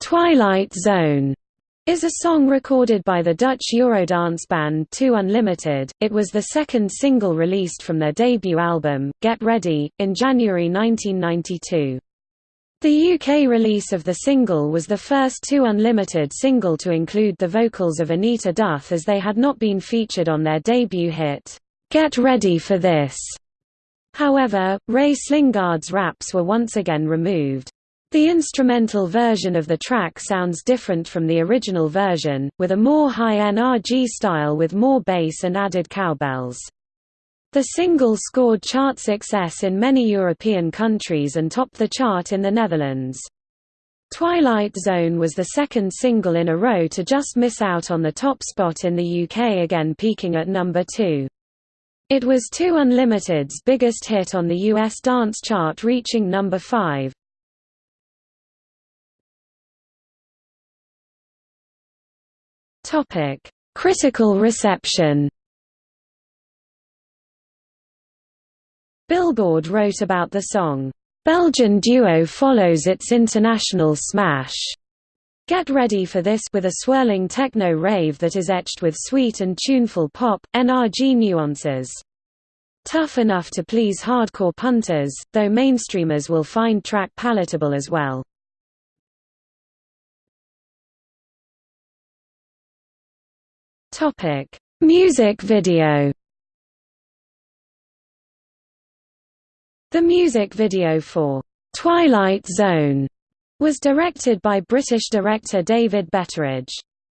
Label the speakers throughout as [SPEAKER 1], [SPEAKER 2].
[SPEAKER 1] Twilight Zone is a song recorded by the Dutch Eurodance band 2 Unlimited. It was the second single released from their debut album, Get Ready, in January 1992. The UK release of the single was the first 2 Unlimited single to include the vocals of Anita Doth as they had not been featured on their debut hit, Get Ready for This. However, Ray Slijngaard's raps were once again removed. The instrumental version of the track sounds different from the original version, with a more high NRG style with more bass and added cowbells. The single scored chart success in many European countries and topped the chart in the Netherlands. Twilight Zone was the second single in a row to just miss out on the top spot in the UK again peaking at number 2. It was 2 Unlimited's biggest hit on the US dance chart reaching number 5. Topic: Critical reception. Billboard wrote about the song, "Belgian duo follows its international smash." Get ready for this with a swirling techno rave that is etched with sweet and tuneful pop, NRG nuances. Tough enough to please hardcore punters, though mainstreamers will find track palatable as well. Topic: Music video. The music video for Twilight Zone was directed by British director David Betteridge.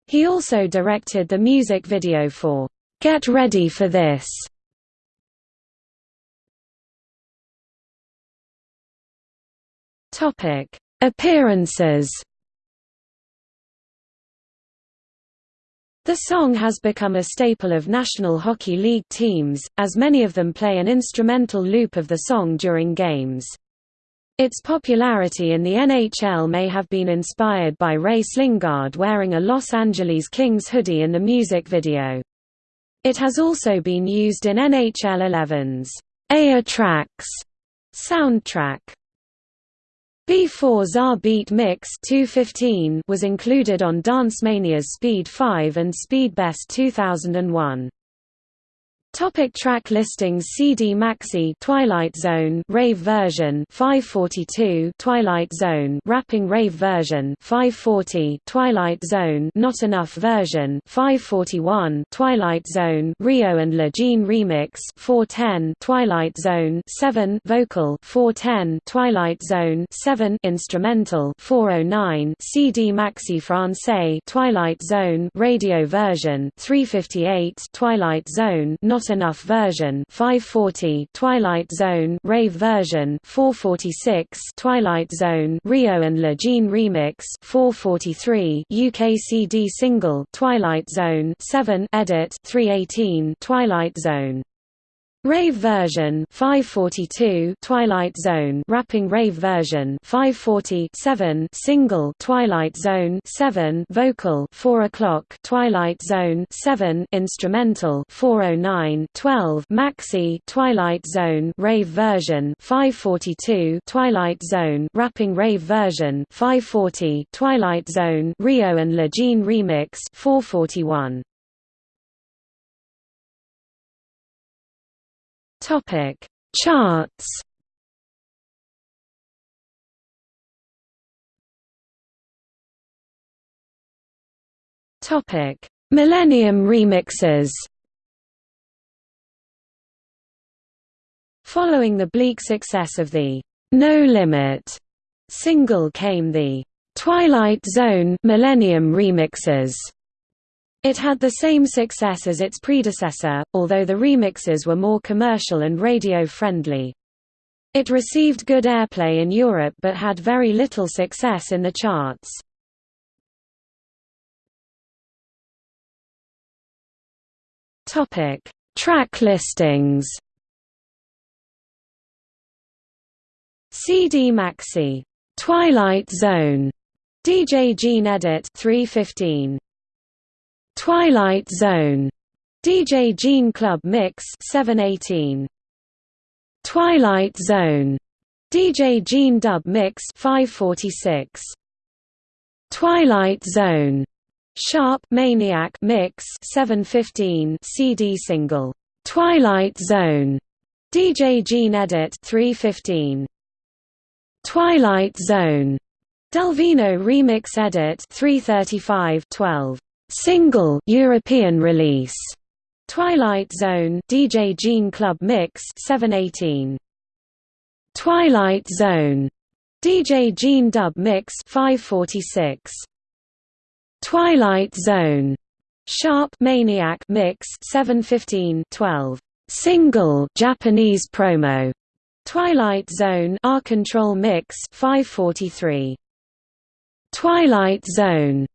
[SPEAKER 1] He also directed the music video for Get Ready for This. Topic: Appearances The song has become a staple of National Hockey League teams, as many of them play an instrumental loop of the song during games. Its popularity in the NHL may have been inspired by Ray Slijngaard wearing a Los Angeles Kings hoodie in the music video. It has also been used in NHL 11's EA Trax soundtrack. B4's R Beat Mix 215 was included on Dance Mania's Speed 5 and Speed Best 2001. Topic track listings CD Maxi Twilight Zone Rave version 542 Twilight Zone Rapping Rave version 540 Twilight Zone Not Enough version 541 Twilight Zone Rio and Le Jean remix 410 Twilight Zone 7 Vocal 410 Twilight Zone 7 Instrumental 409 CD Maxi Francais Twilight Zone Radio version 358 Twilight Zone Not not Enough version 540 Twilight Zone Rave version 446 Twilight Zone Rio and Le Jean remix 443 UK CD single Twilight Zone 7 edit 318 Twilight Zone Rave version 542 Twilight Zone. Rapping Rave version 547 Single. Twilight Zone 7 Vocal 4 o'clock. Twilight Zone 7 Instrumental 409 12 Maxi. Twilight Zone. Rave version 542 Twilight Zone. Rapping Rave version 540 Twilight Zone. Rio and Le Jean remix 441 Topic: Charts. Topic: Millennium remixes. Following the bleak success of the No Limit single came the Twilight Zone Millennium remixes. It had the same success as its predecessor, although the remixes were more commercial and radio-friendly. It received good airplay in Europe but had very little success in the charts. Topic: Track listings. CD Maxi, Twilight Zone, DJ Jean Edit 315. Twilight Zone, DJ Jean Club Mix 718. Twilight Zone, DJ Jean Dub Mix 546. Twilight Zone. Sharp Maniac Mix 715 CD single. Twilight Zone. DJ Jean Edit 315 Twilight Zone. Delvino Remix Edit 335 12 single European release. Twilight Zone DJ Jean Club Mix 718 Twilight Zone. DJ Jean Dub Mix 546 Twilight Zone. Sharp Maniac Mix 715 12 Single Japanese promo. Twilight Zone R Control Mix 543 Twilight Zone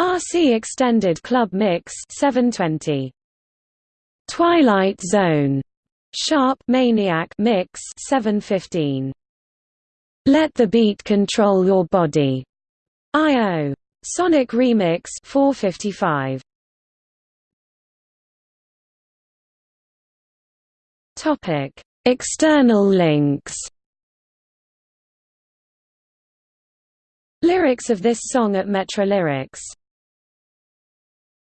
[SPEAKER 1] RC Extended Club Mix 720 Twilight Zone. Sharp Maniac Mix 715 Let the Beat Control Your Body. IO Sonic Remix 455 Topic. External links. Lyrics of this song at Metrolyrics